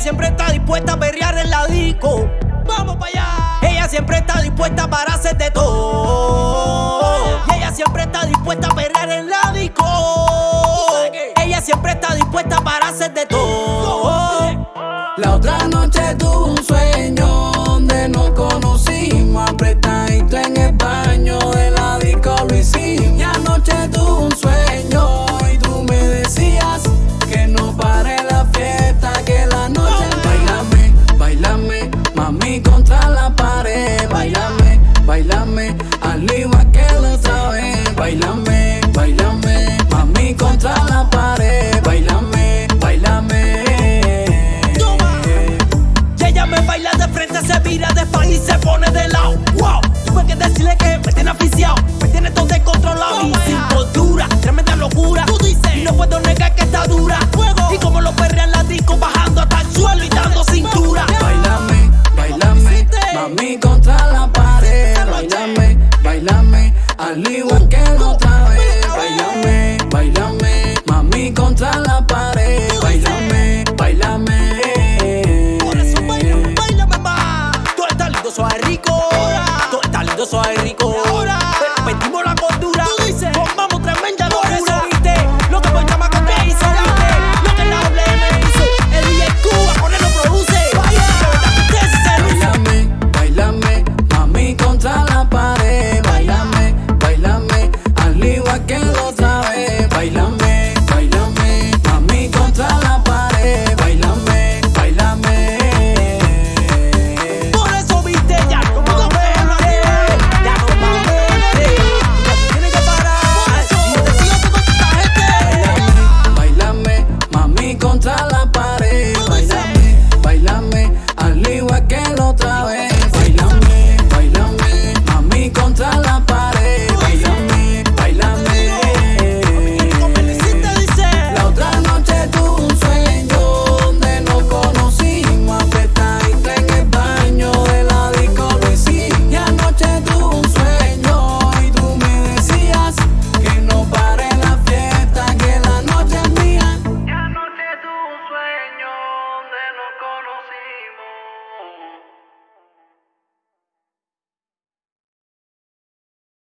siempre está dispuesta a perrear en la disco. Vamos para allá. Ella siempre está dispuesta para hacer de todo. Y ella siempre está dispuesta a perrear en la disco. Ella siempre está dispuesta para hacer de todo. La otra noche tuve un sueño donde nos conocimos apretadito en el baño de la disco lo hicimos. Pan y se pone de lado. Wow, tuve que decirle que me tiene aficiado, me tiene todo descontrolado. Y cintura, tremenda locura. Tú dices. Y no puedo negar que está dura. Fuego. Y como lo perrean la disco, bajando hasta el suelo y dando cintura. Bailame, bailame, mami contra la pared. Bailame, bailame, al igual que la otra